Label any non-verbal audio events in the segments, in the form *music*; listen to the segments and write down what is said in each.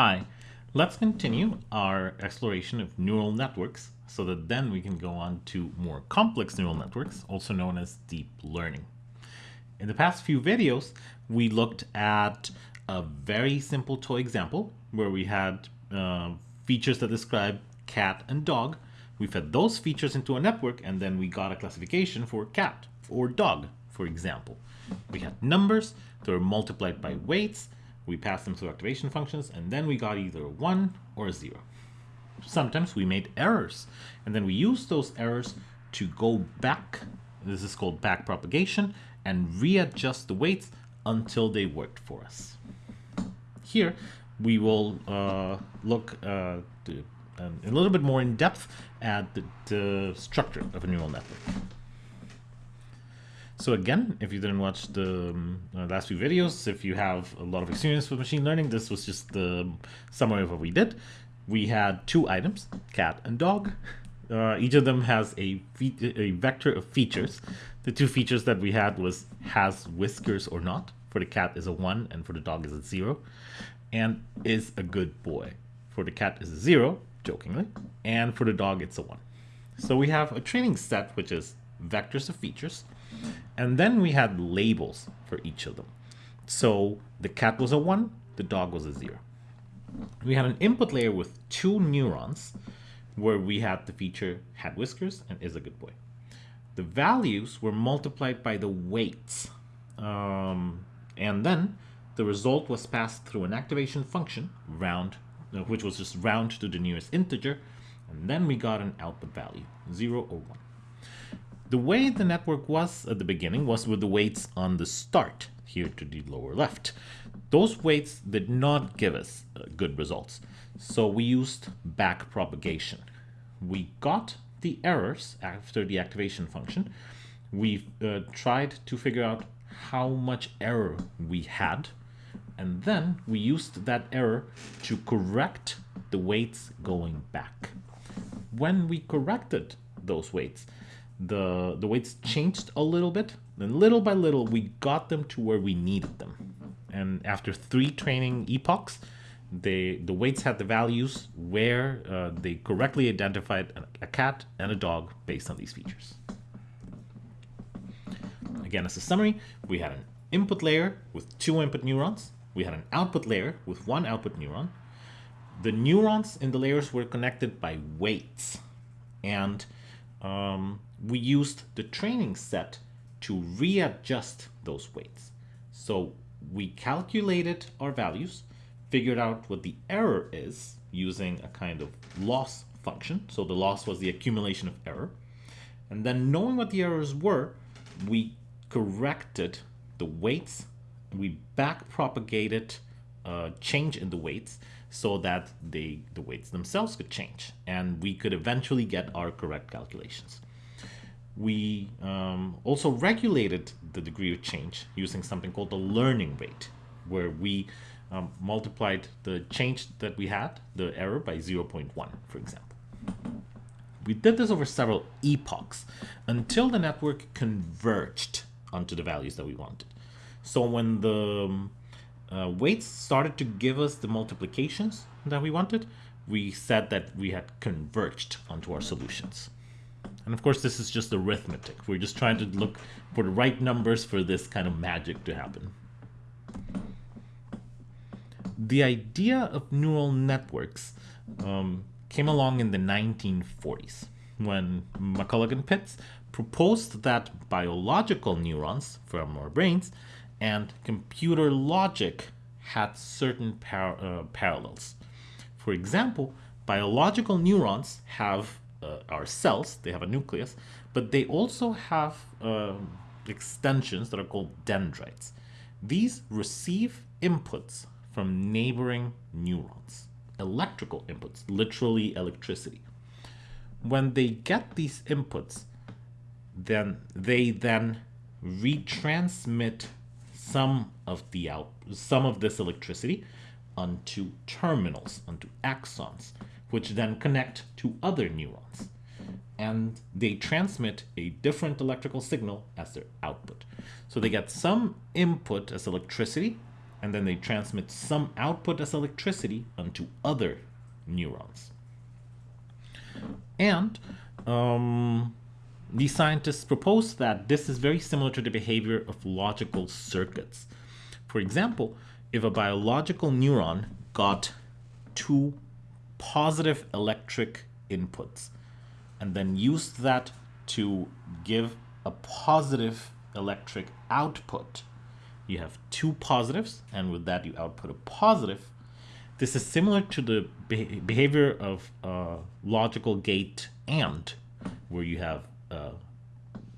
Hi, let's continue our exploration of neural networks so that then we can go on to more complex neural networks, also known as deep learning. In the past few videos, we looked at a very simple toy example where we had uh, features that describe cat and dog. We fed those features into a network and then we got a classification for cat or dog, for example. We had numbers that were multiplied by weights we passed them through activation functions, and then we got either a 1 or a 0. Sometimes we made errors, and then we used those errors to go back, this is called back propagation, and readjust the weights until they worked for us. Here, we will uh, look uh, to, um, a little bit more in depth at the, the structure of a neural network. So again, if you didn't watch the um, uh, last few videos, if you have a lot of experience with machine learning, this was just the summary of what we did. We had two items, cat and dog. Uh, each of them has a, a vector of features. The two features that we had was has whiskers or not. For the cat is a 1 and for the dog is a 0. And is a good boy. For the cat is a 0, jokingly, and for the dog it's a 1. So we have a training set which is vectors of features and then we had labels for each of them. So the cat was a 1, the dog was a 0. We had an input layer with two neurons where we had the feature had whiskers and is a good boy. The values were multiplied by the weights. Um, and then the result was passed through an activation function, round, uh, which was just round to the nearest integer. And then we got an output value, 0 or 1. The way the network was at the beginning was with the weights on the start, here to the lower left. Those weights did not give us uh, good results, so we used back propagation. We got the errors after the activation function. We uh, tried to figure out how much error we had, and then we used that error to correct the weights going back. When we corrected those weights, the the weights changed a little bit and little by little we got them to where we needed them. And after three training epochs they the weights had the values where uh, they correctly identified a, a cat and a dog based on these features. Again as a summary we had an input layer with two input neurons. We had an output layer with one output neuron. The neurons in the layers were connected by weights. And um, we used the training set to readjust those weights. So we calculated our values, figured out what the error is using a kind of loss function. So the loss was the accumulation of error. And then knowing what the errors were, we corrected the weights. We back propagated a change in the weights so that they, the weights themselves could change. And we could eventually get our correct calculations we um, also regulated the degree of change using something called the learning rate, where we um, multiplied the change that we had, the error, by 0.1, for example. We did this over several epochs until the network converged onto the values that we wanted. So when the um, uh, weights started to give us the multiplications that we wanted, we said that we had converged onto our solutions. And of course, this is just arithmetic. We're just trying to look for the right numbers for this kind of magic to happen. The idea of neural networks um, came along in the 1940s when McCulloch and Pitts proposed that biological neurons from our brains and computer logic had certain par uh, parallels. For example, biological neurons have uh, are cells, they have a nucleus, but they also have um, extensions that are called dendrites. These receive inputs from neighboring neurons, electrical inputs, literally electricity. When they get these inputs, then they then retransmit some of the out some of this electricity onto terminals, onto axons, which then connect to other neurons. And they transmit a different electrical signal as their output. So they get some input as electricity, and then they transmit some output as electricity onto other neurons. And um, scientists propose that this is very similar to the behavior of logical circuits. For example, if a biological neuron got two positive electric inputs and then use that to give a positive electric output, you have two positives, and with that you output a positive. This is similar to the behavior of a logical gate AND, where you have uh,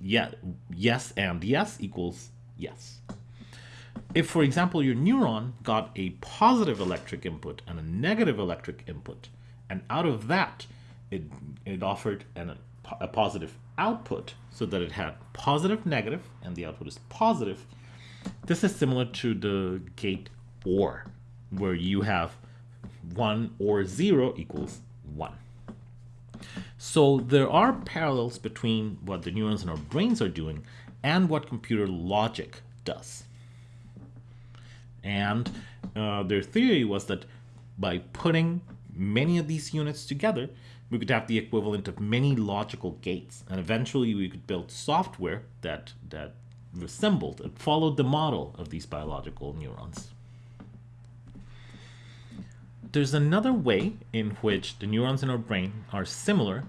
yeah, yes and yes equals yes. If, for example, your neuron got a positive electric input and a negative electric input, and out of that, it, it offered an, a positive output so that it had positive, negative, and the output is positive, this is similar to the gate OR, where you have 1 or 0 equals 1. So there are parallels between what the neurons in our brains are doing and what computer logic does. And uh, their theory was that by putting many of these units together, we could have the equivalent of many logical gates. And eventually we could build software that, that resembled and followed the model of these biological neurons. There's another way in which the neurons in our brain are similar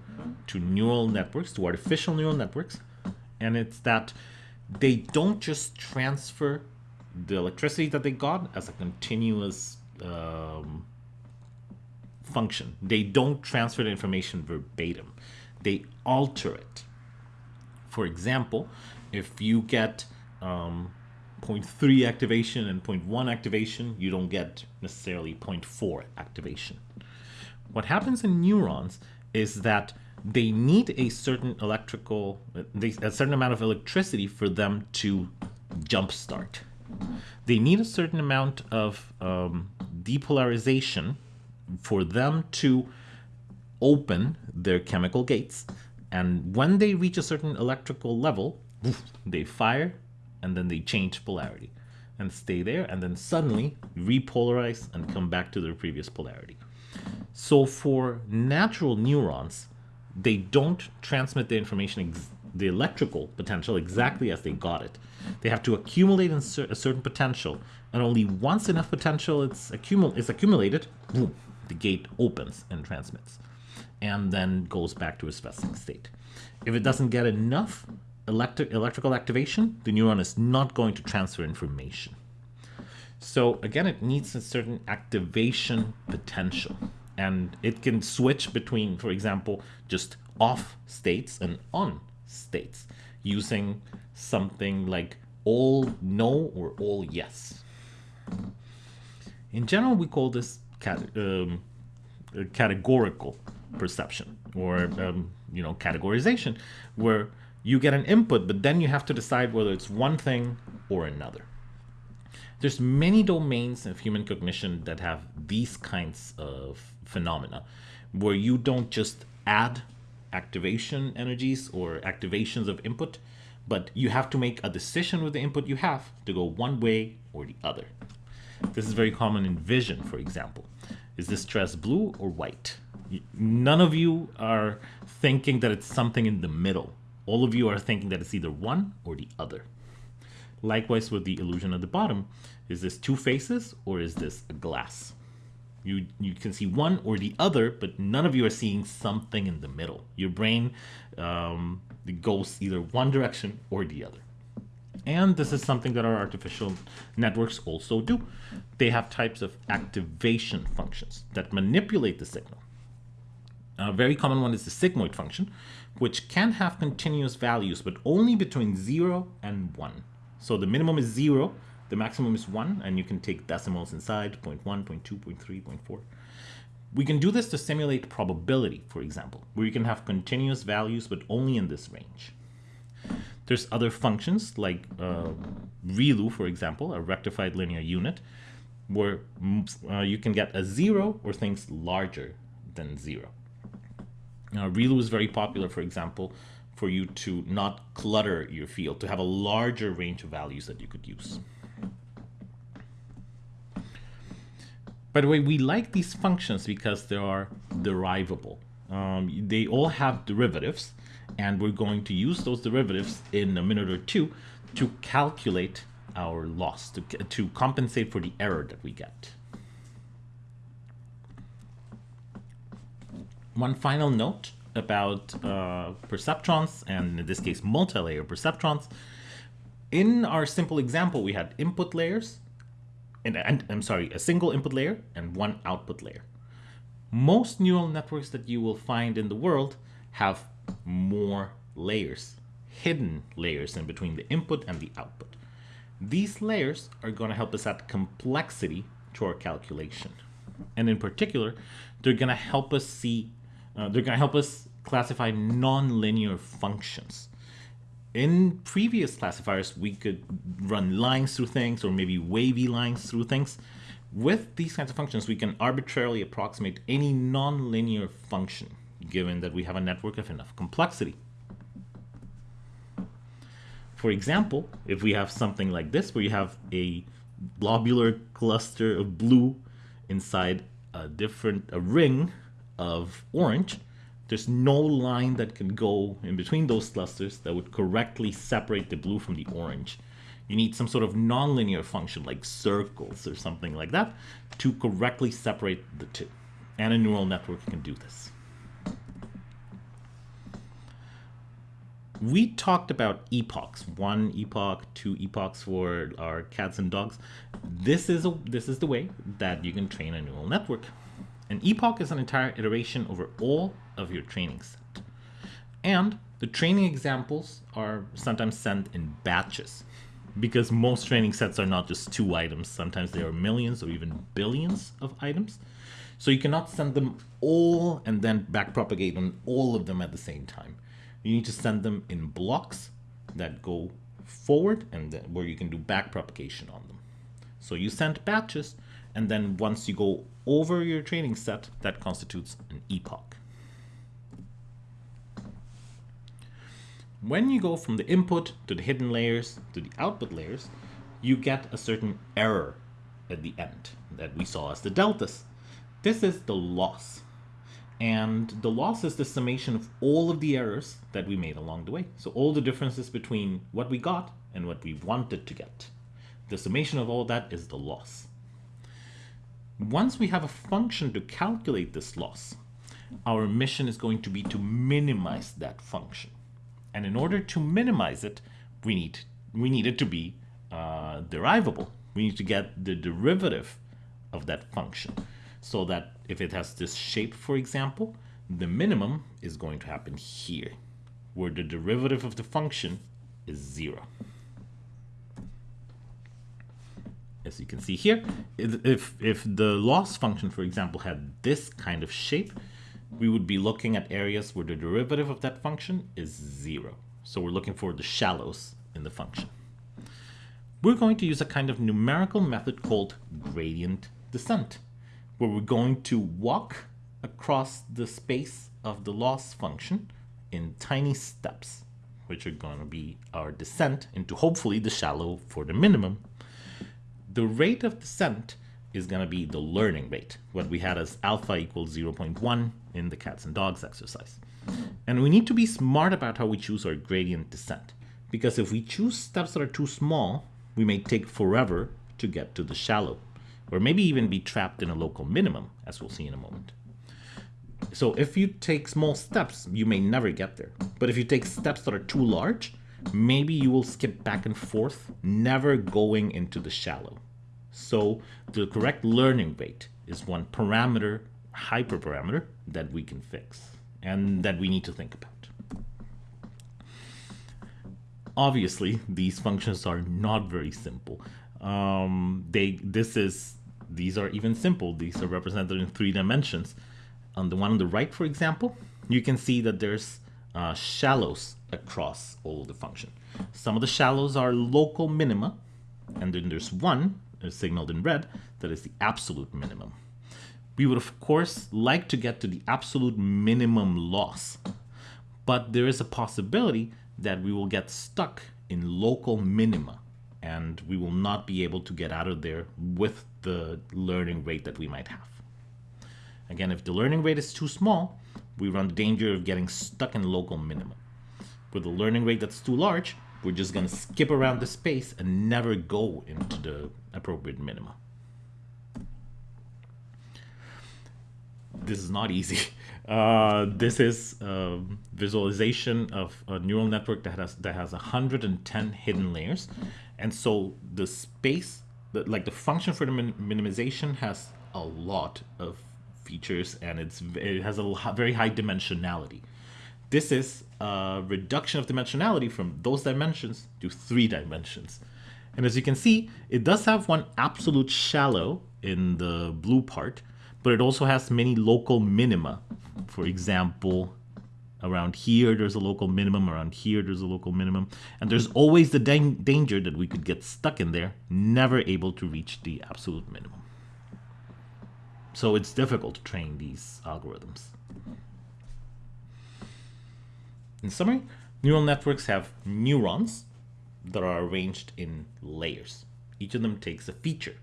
to neural networks, to artificial neural networks, and it's that they don't just transfer the electricity that they got as a continuous um, function. They don't transfer the information verbatim. They alter it. For example, if you get um, 0.3 activation and 0.1 activation, you don't get necessarily 0.4 activation. What happens in neurons is that they need a certain electrical, a certain amount of electricity for them to jumpstart. They need a certain amount of um, depolarization for them to open their chemical gates. And when they reach a certain electrical level, they fire and then they change polarity and stay there and then suddenly repolarize and come back to their previous polarity. So for natural neurons, they don't transmit the information, the electrical potential exactly as they got it. They have to accumulate a certain potential and only once enough potential is, accumul is accumulated, boom, the gate opens and transmits and then goes back to a resting state. If it doesn't get enough electric, electrical activation, the neuron is not going to transfer information. So again, it needs a certain activation potential. And it can switch between, for example, just off states and on states using something like all no or all yes. In general, we call this um, categorical perception or um, you know categorization, where you get an input, but then you have to decide whether it's one thing or another. There's many domains of human cognition that have these kinds of phenomena, where you don't just add activation energies or activations of input, but you have to make a decision with the input you have to go one way or the other. This is very common in vision, for example. Is this dress blue or white? None of you are thinking that it's something in the middle all of you are thinking that it's either one or the other. Likewise with the illusion at the bottom, is this two faces or is this a glass? You, you can see one or the other, but none of you are seeing something in the middle. Your brain um, goes either one direction or the other. And this is something that our artificial networks also do. They have types of activation functions that manipulate the signal. A very common one is the sigmoid function, which can have continuous values, but only between 0 and 1. So the minimum is 0, the maximum is 1, and you can take decimals inside, 0 0.1, 0 0.2, 0 0.3, 0 0.4. We can do this to simulate probability, for example, where you can have continuous values, but only in this range. There's other functions like uh, ReLU, for example, a rectified linear unit, where uh, you can get a zero or things larger than zero. Now, ReLU is very popular, for example, for you to not clutter your field, to have a larger range of values that you could use. By the way, we like these functions because they are derivable. Um, they all have derivatives, and we're going to use those derivatives in a minute or two to calculate our loss, to, to compensate for the error that we get. One final note about uh, perceptrons, and in this case, multi-layer perceptrons. In our simple example, we had input layers, and, and I'm sorry, a single input layer and one output layer. Most neural networks that you will find in the world have more layers, hidden layers in between the input and the output. These layers are going to help us add complexity to our calculation. And in particular, they're going to help us see, uh, they're going to help us classify nonlinear functions. In previous classifiers, we could run lines through things or maybe wavy lines through things. With these kinds of functions, we can arbitrarily approximate any nonlinear function, given that we have a network of enough complexity. For example, if we have something like this, where you have a globular cluster of blue inside a different a ring of orange, there's no line that can go in between those clusters that would correctly separate the blue from the orange. You need some sort of nonlinear function like circles or something like that to correctly separate the two. And a neural network can do this. We talked about epochs, one epoch, two epochs for our cats and dogs. This is a, this is the way that you can train a neural network. An epoch is an entire iteration over all of your training set. And the training examples are sometimes sent in batches because most training sets are not just two items. Sometimes there are millions or even billions of items. So you cannot send them all and then backpropagate on all of them at the same time. You need to send them in blocks that go forward and where you can do backpropagation on them. So you send batches and then once you go over your training set, that constitutes an epoch. When you go from the input to the hidden layers to the output layers, you get a certain error at the end that we saw as the deltas. This is the loss. And the loss is the summation of all of the errors that we made along the way. So all the differences between what we got and what we wanted to get. The summation of all that is the loss. Once we have a function to calculate this loss, our mission is going to be to minimize that function. And in order to minimize it, we need, we need it to be uh, derivable. We need to get the derivative of that function so that if it has this shape, for example, the minimum is going to happen here, where the derivative of the function is zero. As you can see here, if, if the loss function, for example, had this kind of shape, we would be looking at areas where the derivative of that function is zero. So we're looking for the shallows in the function. We're going to use a kind of numerical method called gradient descent, where we're going to walk across the space of the loss function in tiny steps, which are going to be our descent into hopefully the shallow for the minimum the rate of descent is going to be the learning rate, what we had as alpha equals 0.1 in the cats and dogs exercise. And we need to be smart about how we choose our gradient descent, because if we choose steps that are too small, we may take forever to get to the shallow, or maybe even be trapped in a local minimum, as we'll see in a moment. So if you take small steps, you may never get there. But if you take steps that are too large, maybe you will skip back and forth, never going into the shallow. So the correct learning rate is one parameter, hyperparameter, that we can fix and that we need to think about. Obviously, these functions are not very simple. Um, they this is these are even simple. These are represented in three dimensions. On the one on the right, for example, you can see that there's uh, shallows across all the function. Some of the shallows are local minima, and then there's one uh, signaled in red that is the absolute minimum. We would of course like to get to the absolute minimum loss, but there is a possibility that we will get stuck in local minima. and we will not be able to get out of there with the learning rate that we might have. Again, if the learning rate is too small, we run the danger of getting stuck in local minimum. With a learning rate that's too large, we're just going to skip around the space and never go into the appropriate minima. This is not easy. *laughs* Uh, this is a visualization of a neural network that has that has 110 hidden layers, and so the space, the, like the function for the min minimization, has a lot of features, and it's it has a very high dimensionality. This is a reduction of dimensionality from those dimensions to three dimensions. And as you can see, it does have one absolute shallow in the blue part, but it also has many local minima. For example, around here there's a local minimum, around here there's a local minimum, and there's always the danger that we could get stuck in there, never able to reach the absolute minimum. So it's difficult to train these algorithms. In summary, neural networks have neurons that are arranged in layers. Each of them takes a feature.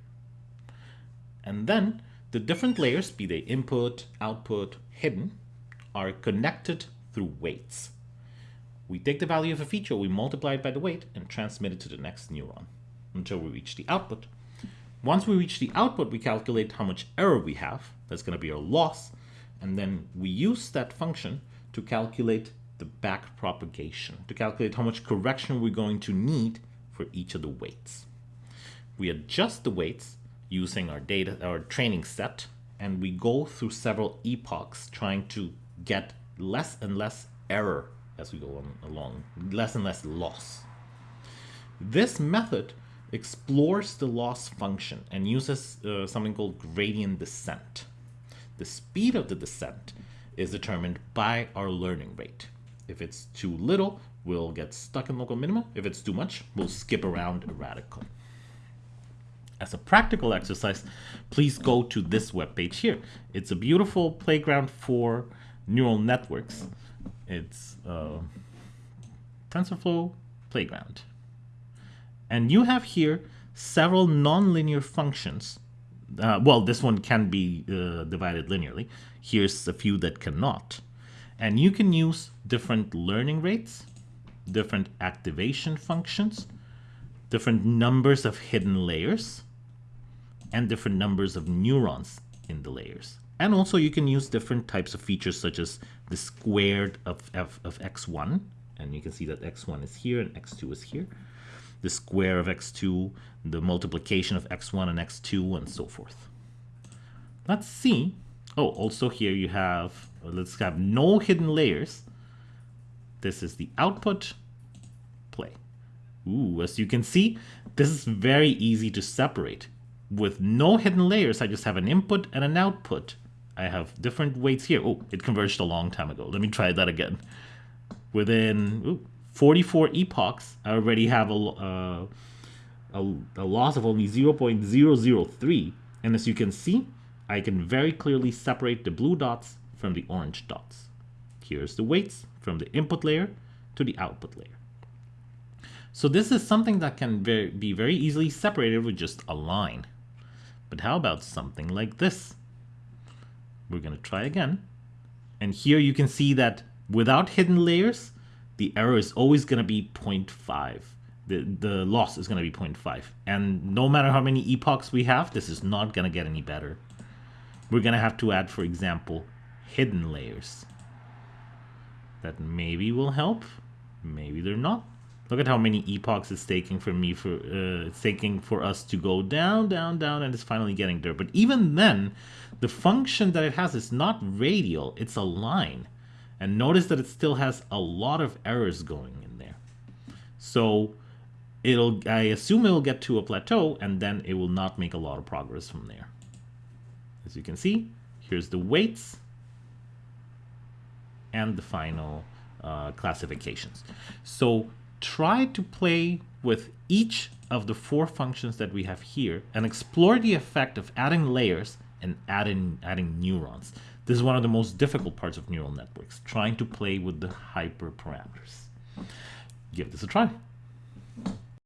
And then the different layers, be they input, output, hidden, are connected through weights. We take the value of a feature, we multiply it by the weight, and transmit it to the next neuron until we reach the output. Once we reach the output, we calculate how much error we have. That's going to be our loss. And then we use that function to calculate the back propagation to calculate how much correction we're going to need for each of the weights. We adjust the weights using our data, our training set, and we go through several epochs trying to get less and less error as we go on, along, less and less loss. This method explores the loss function and uses uh, something called gradient descent. The speed of the descent is determined by our learning rate. If it's too little, we'll get stuck in local minima. If it's too much, we'll skip around erratically. As a practical exercise, please go to this webpage here. It's a beautiful playground for neural networks. It's uh, TensorFlow Playground. And you have here several nonlinear functions. Uh, well, this one can be uh, divided linearly. Here's a few that cannot. And you can use different learning rates, different activation functions, different numbers of hidden layers, and different numbers of neurons in the layers. And also you can use different types of features such as the squared of, f of x1, and you can see that x1 is here and x2 is here, the square of x2, the multiplication of x1 and x2, and so forth. Let's see. Oh, also here you have uh, let's have no hidden layers. This is the output play. Ooh, as you can see, this is very easy to separate. With no hidden layers, I just have an input and an output. I have different weights here. Oh, it converged a long time ago. Let me try that again. Within ooh, 44 epochs, already have a, uh, a, a loss of only 0.003. And as you can see, I can very clearly separate the blue dots from the orange dots. Here's the weights from the input layer to the output layer. So this is something that can very, be very easily separated with just a line. But how about something like this? We're going to try again. And here you can see that without hidden layers, the error is always going to be 0.5. The, the loss is going to be 0.5. And no matter how many epochs we have, this is not going to get any better. We're going to have to add, for example, hidden layers. That maybe will help, maybe they're not. Look at how many epochs it's taking for me for uh, it's taking for us to go down, down, down, and it's finally getting there. But even then, the function that it has is not radial; it's a line. And notice that it still has a lot of errors going in there. So it'll I assume it will get to a plateau, and then it will not make a lot of progress from there. As you can see, here's the weights and the final uh, classifications. So try to play with each of the four functions that we have here and explore the effect of adding layers and adding, adding neurons. This is one of the most difficult parts of neural networks, trying to play with the hyperparameters. Give this a try.